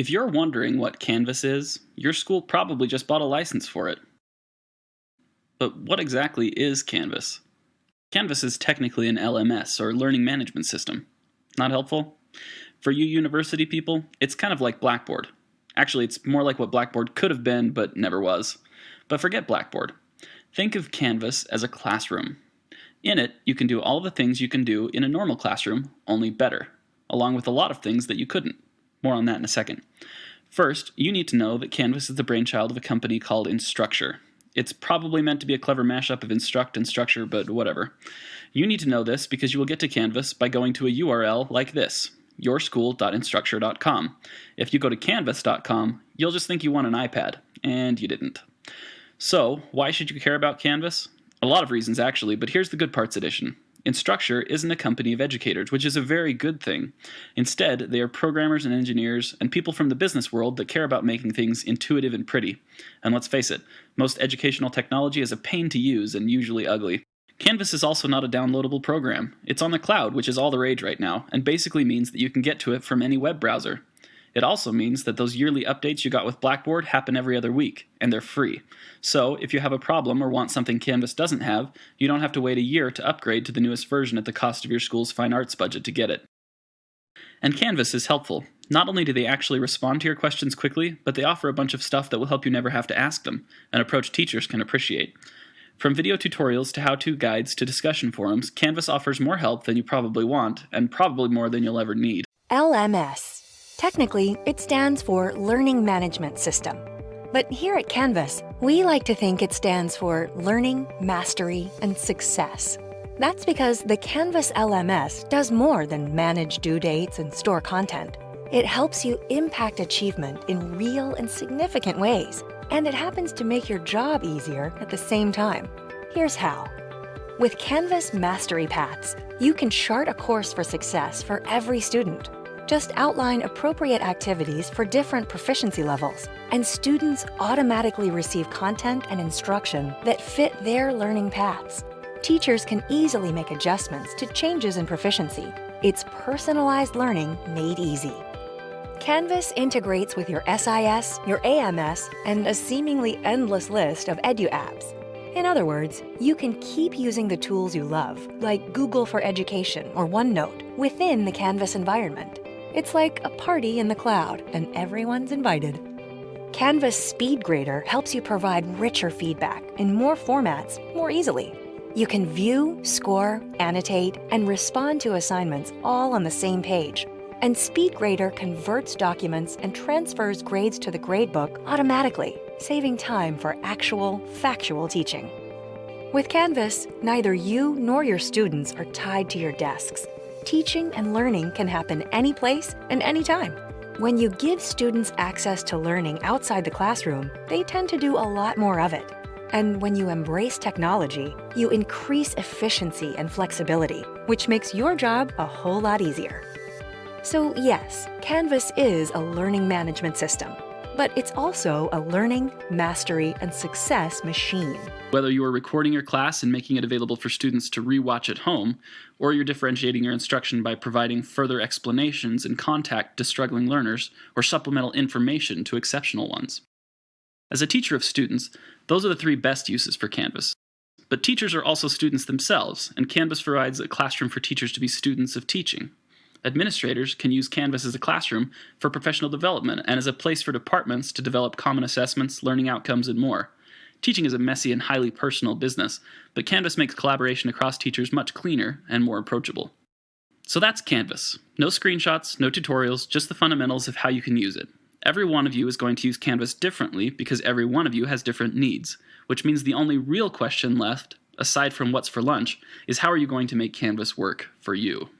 If you're wondering what Canvas is, your school probably just bought a license for it. But what exactly is Canvas? Canvas is technically an LMS, or Learning Management System. Not helpful? For you university people, it's kind of like Blackboard. Actually, it's more like what Blackboard could have been, but never was. But forget Blackboard. Think of Canvas as a classroom. In it, you can do all the things you can do in a normal classroom, only better, along with a lot of things that you couldn't. More on that in a second. First, you need to know that Canvas is the brainchild of a company called Instructure. It's probably meant to be a clever mashup of instruct and structure, but whatever. You need to know this because you will get to Canvas by going to a URL like this, yourschool.instructure.com. If you go to canvas.com, you'll just think you want an iPad, and you didn't. So, why should you care about Canvas? A lot of reasons, actually, but here's the good parts edition. Instructure isn't a company of educators, which is a very good thing. Instead, they are programmers and engineers and people from the business world that care about making things intuitive and pretty. And let's face it, most educational technology is a pain to use and usually ugly. Canvas is also not a downloadable program. It's on the cloud, which is all the rage right now, and basically means that you can get to it from any web browser. It also means that those yearly updates you got with Blackboard happen every other week, and they're free. So, if you have a problem or want something Canvas doesn't have, you don't have to wait a year to upgrade to the newest version at the cost of your school's fine arts budget to get it. And Canvas is helpful. Not only do they actually respond to your questions quickly, but they offer a bunch of stuff that will help you never have to ask them, an approach teachers can appreciate. From video tutorials to how-to guides to discussion forums, Canvas offers more help than you probably want, and probably more than you'll ever need. LMS Technically, it stands for Learning Management System. But here at Canvas, we like to think it stands for Learning, Mastery, and Success. That's because the Canvas LMS does more than manage due dates and store content. It helps you impact achievement in real and significant ways, and it happens to make your job easier at the same time. Here's how. With Canvas Mastery Paths, you can chart a course for success for every student just outline appropriate activities for different proficiency levels, and students automatically receive content and instruction that fit their learning paths. Teachers can easily make adjustments to changes in proficiency. It's personalized learning made easy. Canvas integrates with your SIS, your AMS, and a seemingly endless list of edu apps. In other words, you can keep using the tools you love, like Google for Education or OneNote, within the Canvas environment. It's like a party in the cloud, and everyone's invited. Canvas Speed Grader helps you provide richer feedback in more formats more easily. You can view, score, annotate, and respond to assignments all on the same page. And SpeedGrader converts documents and transfers grades to the gradebook automatically, saving time for actual, factual teaching. With Canvas, neither you nor your students are tied to your desks teaching and learning can happen any place and anytime. When you give students access to learning outside the classroom, they tend to do a lot more of it. And when you embrace technology, you increase efficiency and flexibility, which makes your job a whole lot easier. So yes, Canvas is a learning management system, but it's also a learning, mastery, and success machine. Whether you are recording your class and making it available for students to rewatch at home, or you're differentiating your instruction by providing further explanations and contact to struggling learners, or supplemental information to exceptional ones. As a teacher of students, those are the three best uses for Canvas. But teachers are also students themselves, and Canvas provides a classroom for teachers to be students of teaching. Administrators can use Canvas as a classroom for professional development and as a place for departments to develop common assessments, learning outcomes, and more. Teaching is a messy and highly personal business, but Canvas makes collaboration across teachers much cleaner and more approachable. So that's Canvas. No screenshots, no tutorials, just the fundamentals of how you can use it. Every one of you is going to use Canvas differently because every one of you has different needs, which means the only real question left, aside from what's for lunch, is how are you going to make Canvas work for you?